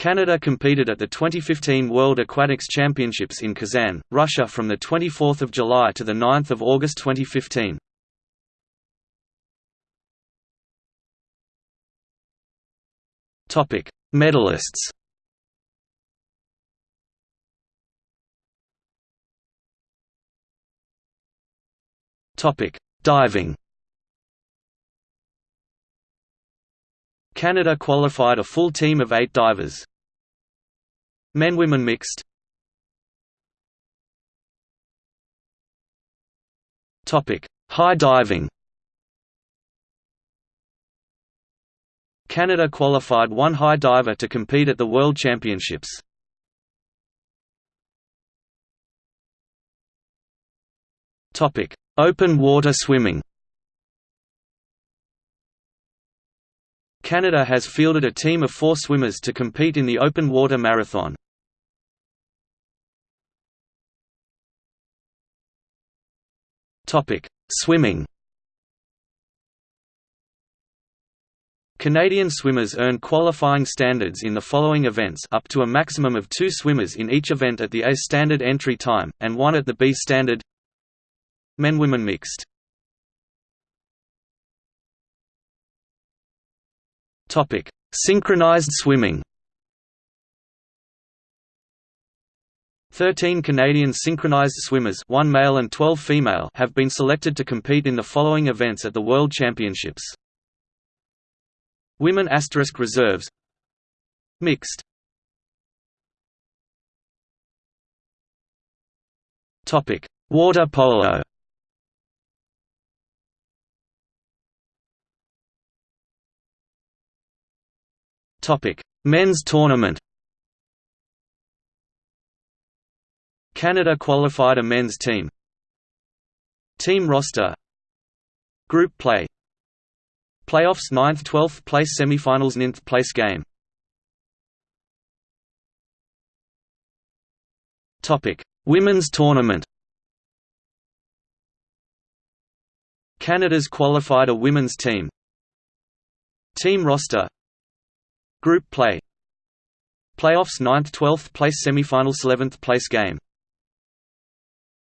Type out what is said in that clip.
Canada competed at the 2015 World Aquatics Championships in Kazan, Russia from 24 July to 9 August 2015. Topic: Medalists Topic: Diving Canada qualified a full team of eight divers. Men-women mixed. High diving. Canada qualified one high diver to compete at the World Championships. Open water swimming Canada has fielded a team of four swimmers to compete in the open water marathon. Swimming. Canadian swimmers earn qualifying standards in the following events up to a maximum of two swimmers in each event at the A standard entry time, and one at the B standard. Men-women mixed Topic: Synchronized swimming. 13 Canadian synchronized swimmers, one male and 12 female, have been selected to compete in the following events at the World Championships. Women asterisk reserves. Mixed. Topic: Water polo. Topic: Men's tournament. Canada qualified a men's team. Team roster. Group play. Playoffs 9th 12th place semifinals 9th place game. Topic: Women's tournament. Canada's qualified a women's team. Team roster Group play. Playoffs 9th 12th place semifinals 11th place game